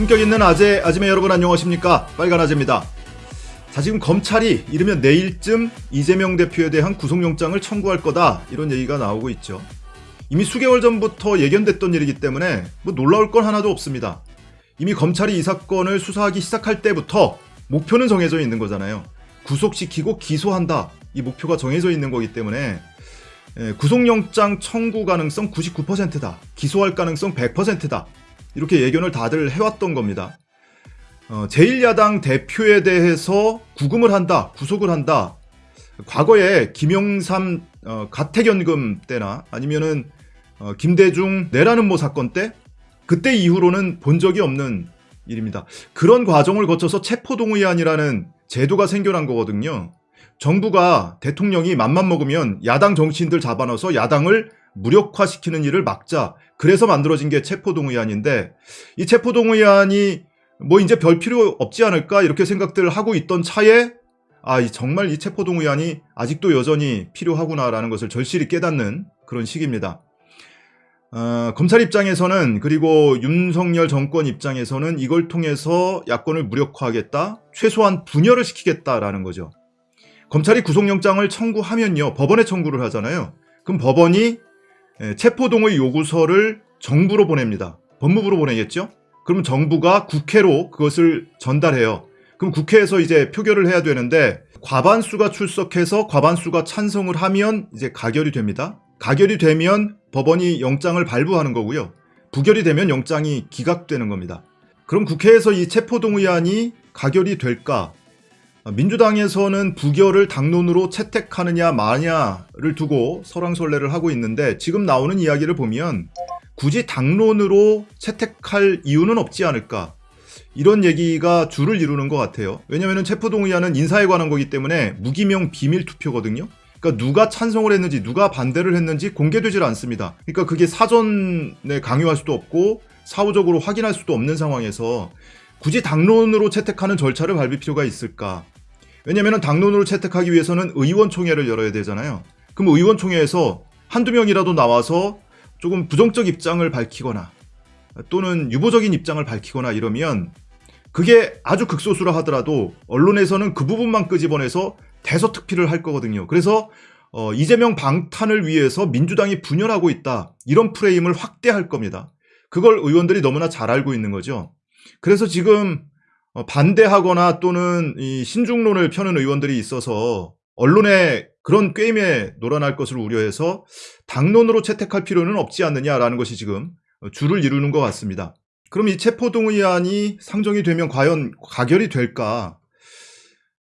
품격 있는 아재, 아지매 여러분 안녕하십니까? 빨간 아재입니다. 자, 지금 검찰이 이르면 내일쯤 이재명 대표에 대한 구속영장을 청구할 거다. 이런 얘기가 나오고 있죠. 이미 수개월 전부터 예견됐던 일이기 때문에 뭐 놀라울 건 하나도 없습니다. 이미 검찰이 이 사건을 수사하기 시작할 때부터 목표는 정해져 있는 거잖아요. 구속시키고 기소한다. 이 목표가 정해져 있는 거기 때문에 예, 구속영장 청구 가능성 99%다. 기소할 가능성 100%다. 이렇게 예견을 다들 해왔던 겁니다. 어, 제1야당 대표에 대해서 구금을 한다, 구속을 한다. 과거에 김영삼 어, 가택연금 때나 아니면은 어, 김대중 내라는 모 사건 때 그때 이후로는 본 적이 없는 일입니다. 그런 과정을 거쳐서 체포동의안이라는 제도가 생겨난 거거든요. 정부가 대통령이 맘만 먹으면 야당 정치인들 잡아넣어서 야당을 무력화시키는 일을 막자. 그래서 만들어진 게 체포동의안인데 이 체포동의안이 뭐 이제 별 필요 없지 않을까 이렇게 생각들 하고 있던 차에 아, 이 정말 이 체포동의안이 아직도 여전히 필요하구나라는 것을 절실히 깨닫는 그런 시기입니다. 어, 검찰 입장에서는 그리고 윤석열 정권 입장에서는 이걸 통해서 야권을 무력화하겠다, 최소한 분열을 시키겠다라는 거죠. 검찰이 구속영장을 청구하면요, 법원에 청구를 하잖아요. 그럼 법원이 예, 체포동의 요구서를 정부로 보냅니다. 법무부로 보내겠죠? 그럼 정부가 국회로 그것을 전달해요. 그럼 국회에서 이제 표결을 해야 되는데 과반수가 출석해서 과반수가 찬성을 하면 이제 가결이 됩니다. 가결이 되면 법원이 영장을 발부하는 거고요. 부결이 되면 영장이 기각되는 겁니다. 그럼 국회에서 이 체포동의안이 가결이 될까? 민주당에서는 부결을 당론으로 채택하느냐 마냐를 두고 설왕설래를 하고 있는데 지금 나오는 이야기를 보면 굳이 당론으로 채택할 이유는 없지 않을까? 이런 얘기가 줄을 이루는 것 같아요. 왜냐하면 체포동의안은 인사에 관한 거기 때문에 무기명 비밀 투표거든요. 그러니까 누가 찬성을 했는지 누가 반대를 했는지 공개되질 않습니다. 그러니까 그게 사전에 강요할 수도 없고 사후적으로 확인할 수도 없는 상황에서 굳이 당론으로 채택하는 절차를 밟을 필요가 있을까? 왜냐하면 당론으로 채택하기 위해서는 의원총회를 열어야 되잖아요. 그럼 의원총회에서 한두 명이라도 나와서 조금 부정적 입장을 밝히거나 또는 유보적인 입장을 밝히거나 이러면 그게 아주 극소수라 하더라도 언론에서는 그 부분만 끄집어내서 대서특필을 할 거거든요. 그래서 어, 이재명 방탄을 위해서 민주당이 분열하고 있다. 이런 프레임을 확대할 겁니다. 그걸 의원들이 너무나 잘 알고 있는 거죠. 그래서 지금 어, 반대하거나 또는 이 신중론을 펴는 의원들이 있어서 언론에 그런 게임에 놀아날 것을 우려해서 당론으로 채택할 필요는 없지 않느냐라는 것이 지금 줄을 이루는 것 같습니다. 그럼 이 체포동의안이 상정이 되면 과연 가결이 될까?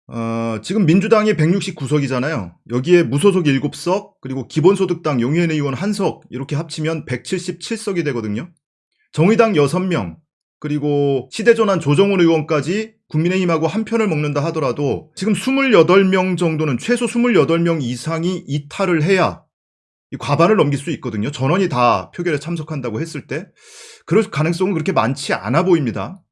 어, 지금 민주당이 169석이잖아요. 여기에 무소속 7석, 그리고 기본소득당 용해인 의원 1석 이렇게 합치면 177석이 되거든요. 정의당 6명, 그리고 시대전환 조정훈 의원까지 국민의힘하고 한 편을 먹는다 하더라도 지금 28명 정도는 최소 28명 이상이 이탈을 해야 과반을 넘길 수 있거든요. 전원이 다 표결에 참석한다고 했을 때 그럴 가능성은 그렇게 많지 않아 보입니다.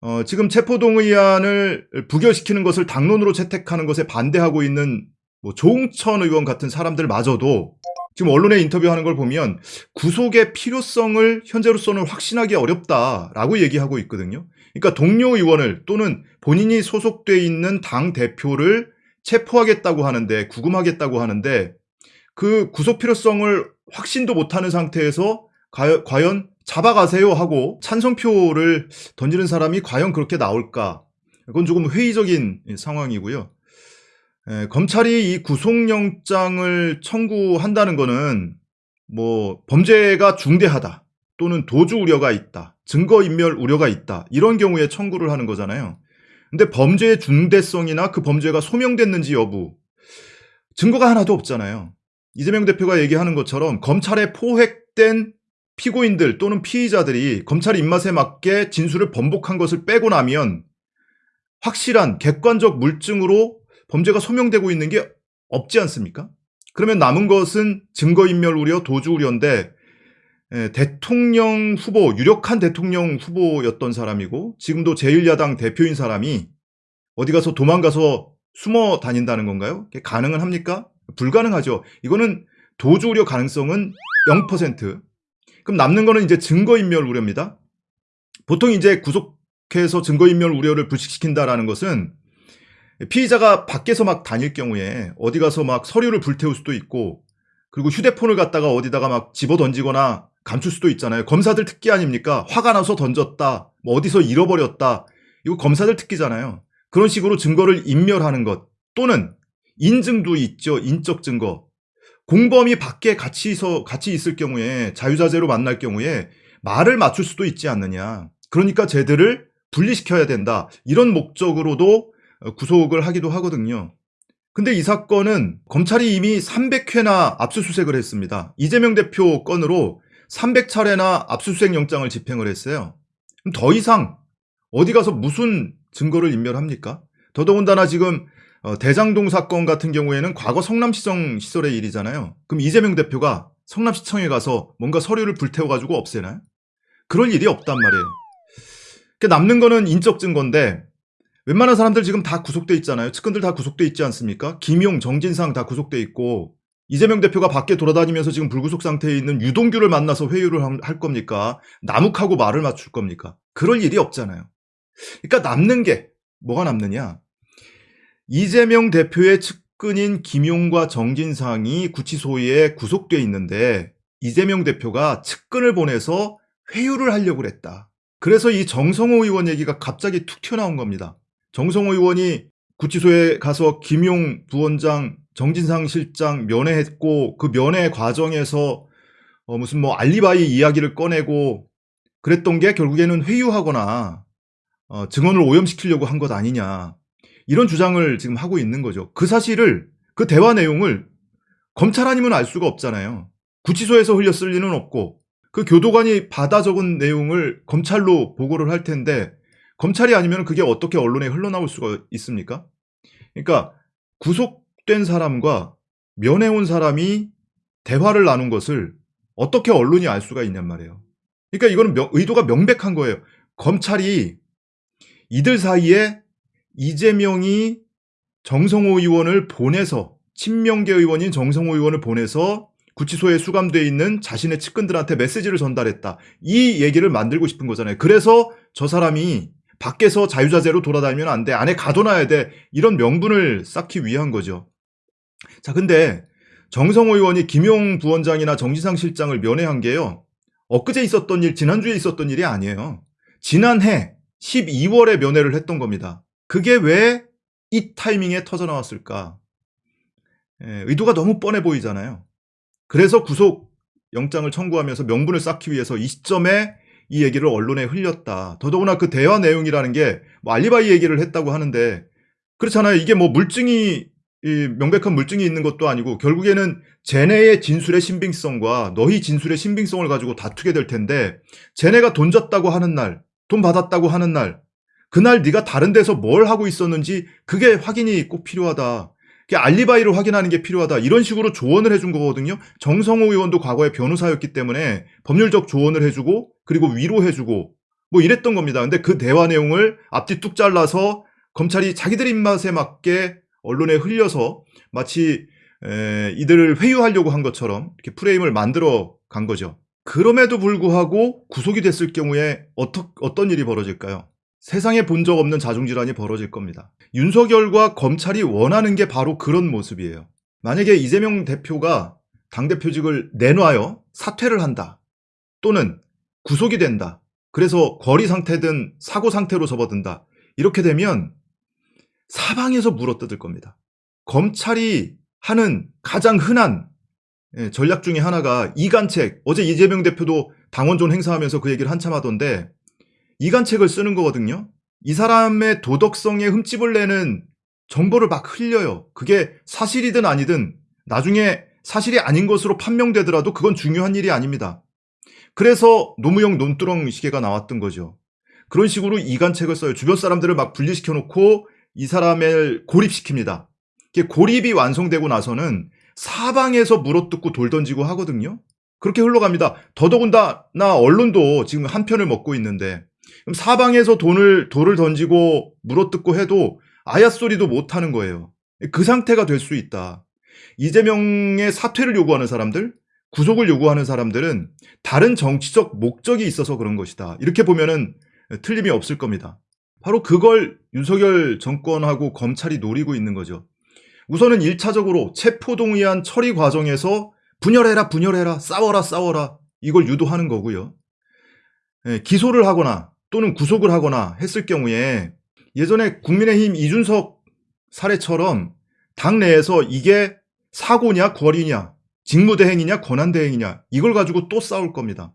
어, 지금 체포동의안을 부결시키는 것을 당론으로 채택하는 것에 반대하고 있는 뭐 조웅천 의원 같은 사람들마저도 지금 언론에 인터뷰하는 걸 보면 구속의 필요성을 현재로서는 확신하기 어렵다라고 얘기하고 있거든요. 그러니까 동료 의원을 또는 본인이 소속돼 있는 당 대표를 체포하겠다고 하는데 구금하겠다고 하는데 그 구속 필요성을 확신도 못하는 상태에서 과연 잡아가세요 하고 찬성표를 던지는 사람이 과연 그렇게 나올까? 그건 조금 회의적인 상황이고요. 에, 예, 검찰이 이 구속영장을 청구한다는 것은 뭐 범죄가 중대하다 또는 도주 우려가 있다 증거인멸 우려가 있다 이런 경우에 청구를 하는 거잖아요. 근데 범죄의 중대성이나 그 범죄가 소명됐는지 여부 증거가 하나도 없잖아요. 이재명 대표가 얘기하는 것처럼 검찰에 포획된 피고인들 또는 피의자들이 검찰 입맛에 맞게 진술을 번복한 것을 빼고 나면 확실한 객관적 물증으로 범죄가 소명되고 있는 게 없지 않습니까? 그러면 남은 것은 증거인멸 우려, 도주 우려인데 에, 대통령 후보, 유력한 대통령 후보였던 사람이고 지금도 제1야당 대표인 사람이 어디 가서 도망가서 숨어 다닌다는 건가요? 가능은 합니까? 불가능하죠. 이거는 도주 우려 가능성은 0%. 그럼 남는 거는 이제 증거인멸 우려입니다. 보통 이제 구속해서 증거인멸 우려를 불식시킨다라는 것은 피의자가 밖에서 막 다닐 경우에 어디 가서 막 서류를 불태울 수도 있고 그리고 휴대폰을 갖다가 어디다가 막 집어 던지거나 감출 수도 있잖아요. 검사들 특기 아닙니까? 화가 나서 던졌다. 뭐 어디서 잃어버렸다. 이거 검사들 특기잖아요. 그런 식으로 증거를 인멸하는 것 또는 인증도 있죠. 인적 증거. 공범이 밖에 같이 서 같이 있을 경우에 자유자재로 만날 경우에 말을 맞출 수도 있지 않느냐. 그러니까 쟤들을 분리시켜야 된다. 이런 목적으로도 구속을 하기도 하거든요. 근데 이 사건은 검찰이 이미 300회나 압수수색을 했습니다. 이재명 대표 건으로 300차례나 압수수색 영장을 집행을 했어요. 그럼 더 이상 어디 가서 무슨 증거를 인멸합니까? 더더군다나 지금 어, 대장동 사건 같은 경우에는 과거 성남시청 시설의 일이잖아요. 그럼 이재명 대표가 성남시청에 가서 뭔가 서류를 불태워가지고 없애나요? 그럴 일이 없단 말이에요. 그러니까 남는 거는 인적 증거인데 웬만한 사람들 지금 다 구속돼 있잖아요. 측근들 다 구속돼 있지 않습니까? 김용, 정진상 다 구속돼 있고 이재명 대표가 밖에 돌아다니면서 지금 불구속 상태에 있는 유동규를 만나서 회유를 할 겁니까? 남욱하고 말을 맞출 겁니까? 그럴 일이 없잖아요. 그러니까 남는 게 뭐가 남느냐? 이재명 대표의 측근인 김용과 정진상이 구치소에 구속돼 있는데 이재명 대표가 측근을 보내서 회유를 하려고 그랬다. 그래서 이 정성호 의원 얘기가 갑자기 툭 튀어나온 겁니다. 정성호 의원이 구치소에 가서 김용 부원장, 정진상 실장 면회했고 그 면회 과정에서 어 무슨 뭐 알리바이 이야기를 꺼내고 그랬던 게 결국에는 회유하거나 어 증언을 오염시키려고 한 것 아니냐. 이런 주장을 지금 하고 있는 거죠. 그 사실을 그 대화 내용을 검찰 아니면 알 수가 없잖아요. 구치소에서 흘렸을 리는 없고 그 교도관이 받아 적은 내용을 검찰로 보고를 할 텐데 검찰이 아니면 그게 어떻게 언론에 흘러나올 수가 있습니까? 그러니까 구속된 사람과 면회 온 사람이 대화를 나눈 것을 어떻게 언론이 알 수가 있냔 말이에요. 그러니까 이거는 명, 의도가 명백한 거예요. 검찰이 이들 사이에 이재명이 정성호 의원을 보내서 친명계 의원인 정성호 의원을 보내서 구치소에 수감돼 있는 자신의 측근들한테 메시지를 전달했다. 이 얘기를 만들고 싶은 거잖아요. 그래서 저 사람이 밖에서 자유자재로 돌아다니면 안 돼. 안에 가둬놔야 돼. 이런 명분을 쌓기 위한 거죠. 자, 근데 정성호 의원이 김용 부원장이나 정지상 실장을 면회한 게요. 엊그제 있었던 일, 지난주에 있었던 일이 아니에요. 지난해 12월에 면회를 했던 겁니다. 그게 왜 이 타이밍에 터져 나왔을까? 예, 의도가 너무 뻔해 보이잖아요. 그래서 구속 영장을 청구하면서 명분을 쌓기 위해서 이 시점에 이 얘기를 언론에 흘렸다. 더더구나 그 대화 내용이라는 게 뭐 알리바이 얘기를 했다고 하는데 그렇잖아요. 이게 뭐 물증이 명백한 물증이 있는 것도 아니고 결국에는 쟤네의 진술의 신빙성과 너희 진술의 신빙성을 가지고 다투게 될 텐데 쟤네가 돈 줬다고 하는 날, 돈 받았다고 하는 날 그날 네가 다른 데서 뭘 하고 있었는지 그게 확인이 꼭 필요하다. 알리바이를 확인하는 게 필요하다. 이런 식으로 조언을 해준 거거든요. 정성호 의원도 과거에 변호사였기 때문에 법률적 조언을 해주고 그리고 위로해주고 뭐 이랬던 겁니다. 근데 그 대화 내용을 앞뒤 뚝 잘라서 검찰이 자기들 입맛에 맞게 언론에 흘려서 마치 에, 이들을 회유하려고 한 것처럼 이렇게 프레임을 만들어 간 거죠. 그럼에도 불구하고 구속이 됐을 경우에 어떠, 어떤 일이 벌어질까요? 세상에 본 적 없는 자중질환이 벌어질 겁니다. 윤석열과 검찰이 원하는 게 바로 그런 모습이에요. 만약에 이재명 대표가 당대표직을 내놔요. 사퇴를 한다. 또는 구속이 된다. 그래서 거리 상태든 사고 상태로 접어든다. 이렇게 되면 사방에서 물어뜯을 겁니다. 검찰이 하는 가장 흔한 예, 전략 중에 하나가 이간책. 어제 이재명 대표도 당원존 행사하면서 그 얘기를 한참 하던데 이간책을 쓰는 거거든요. 이 사람의 도덕성에 흠집을 내는 정보를 막 흘려요. 그게 사실이든 아니든 나중에 사실이 아닌 것으로 판명되더라도 그건 중요한 일이 아닙니다. 그래서 노무형 논두렁 시계가 나왔던 거죠. 그런 식으로 이간책을 써요. 주변 사람들을 막 분리시켜 놓고 이 사람을 고립시킵니다. 고립이 완성되고 나서는 사방에서 물어뜯고 돌 던지고 하거든요. 그렇게 흘러갑니다. 더더군다나 언론도 지금 한 편을 먹고 있는데 그럼 사방에서 돈을 돌을 던지고 물어뜯고 해도 아야 소리도 못 하는 거예요. 그 상태가 될 수 있다. 이재명의 사퇴를 요구하는 사람들, 구속을 요구하는 사람들은 다른 정치적 목적이 있어서 그런 것이다. 이렇게 보면은 틀림이 없을 겁니다. 바로 그걸 윤석열 정권하고 검찰이 노리고 있는 거죠. 우선은 1차적으로 체포동의안 처리 과정에서 분열해라 분열해라 싸워라 싸워라 이걸 유도하는 거고요. 예, 기소를 하거나 또는 구속을 하거나 했을 경우에 예전에 국민의힘 이준석 사례처럼 당 내에서 이게 사고냐 거리냐 직무대행이냐 권한대행이냐 이걸 가지고 또 싸울 겁니다.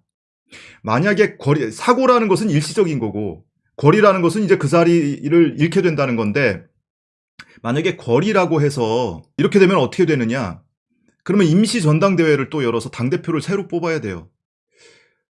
만약에 거리 사고라는 것은 일시적인 거고 거리라는 것은 이제 그 자리를 잃게 된다는 건데 만약에 거리라고 해서 이렇게 되면 어떻게 되느냐? 그러면 임시 전당대회를 또 열어서 당대표를 새로 뽑아야 돼요.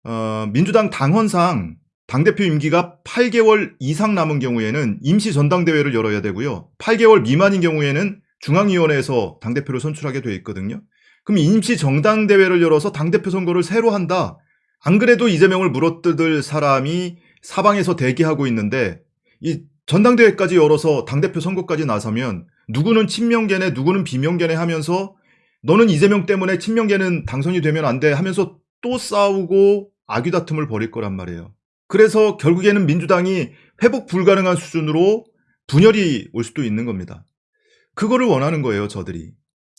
어, 민주당 당헌상 당대표 임기가 8개월 이상 남은 경우에는 임시 전당대회를 열어야 되고요. 8개월 미만인 경우에는 중앙위원회에서 당대표를 선출하게 되어 있거든요. 그럼 임시 정당대회를 열어서 당대표 선거를 새로 한다. 안 그래도 이재명을 물어뜯을 사람이 사방에서 대기하고 있는데 이 전당대회까지 열어서 당대표 선거까지 나서면 누구는 친명계네 누구는 비명계네 하면서 너는 이재명 때문에 친명계는 당선이 되면 안 돼 하면서 또 싸우고 아귀다툼을 벌일 거란 말이에요. 그래서 결국에는 민주당이 회복 불가능한 수준으로 분열이 올 수도 있는 겁니다. 그거를 원하는 거예요, 저들이.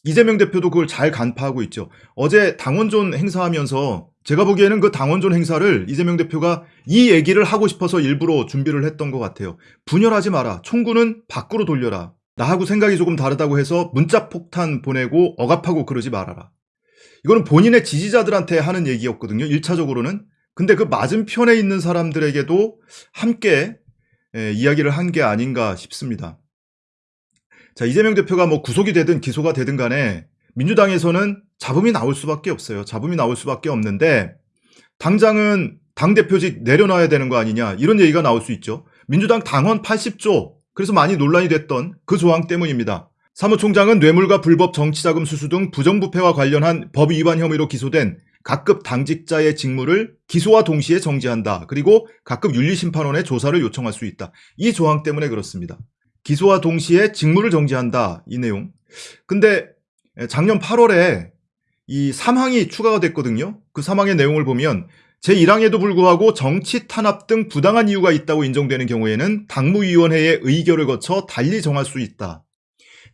이재명 대표도 그걸 잘 간파하고 있죠. 어제 당원존 행사하면서 제가 보기에는 그 당원존 행사를 이재명 대표가 이 얘기를 하고 싶어서 일부러 준비를 했던 것 같아요. 분열하지 마라. 총구는 밖으로 돌려라. 나하고 생각이 조금 다르다고 해서 문자 폭탄 보내고 억압하고 그러지 말아라. 이거는 본인의 지지자들한테 하는 얘기였거든요. 1차적으로는. 근데 그 맞은편에 있는 사람들에게도 함께 예, 이야기를 한 게 아닌가 싶습니다. 자, 이재명 대표가 뭐 구속이 되든 기소가 되든 간에 민주당에서는 잡음이 나올 수밖에 없어요. 잡음이 나올 수밖에 없는데 당장은 당대표직 내려놔야 되는 거 아니냐 이런 얘기가 나올 수 있죠. 민주당 당원 80조 그래서 많이 논란이 됐던 그 조항 때문입니다. 사무총장은 뇌물과 불법 정치자금 수수 등 부정부패와 관련한 법 위반 혐의로 기소된 각급 당직자의 직무를 기소와 동시에 정지한다. 그리고 각급 윤리심판원에 조사를 요청할 수 있다. 이 조항 때문에 그렇습니다. 기소와 동시에 직무를 정지한다. 이 내용. 근데 작년 8월에 이 사망이 추가가 됐거든요. 그 사망의 내용을 보면 제1항에도 불구하고 정치 탄압 등 부당한 이유가 있다고 인정되는 경우에는 당무위원회의 의결을 거쳐 달리 정할 수 있다.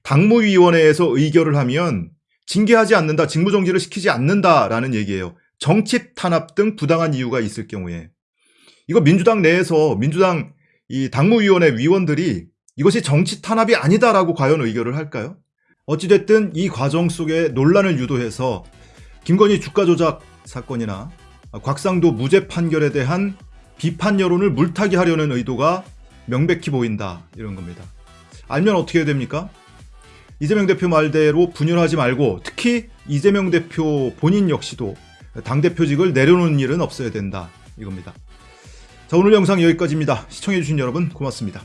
당무위원회에서 의결을 하면 징계하지 않는다, 직무정지를 시키지 않는다라는 얘기예요. 정치 탄압 등 부당한 이유가 있을 경우에. 이거 민주당 내에서 민주당 이 당무위원회 위원들이 이것이 정치 탄압이 아니다라고 과연 의결을 할까요? 어찌됐든 이 과정 속에 논란을 유도해서 김건희 주가 조작 사건이나 곽상도 무죄 판결에 대한 비판 여론을 물타기 하려는 의도가 명백히 보인다 이런 겁니다. 알면 어떻게 됩니까? 이재명 대표 말대로 분열하지 말고 특히 이재명 대표 본인 역시도 당대표직을 내려놓는 일은 없어야 된다 이겁니다. 자 오늘 영상 여기까지입니다. 시청해주신 여러분 고맙습니다.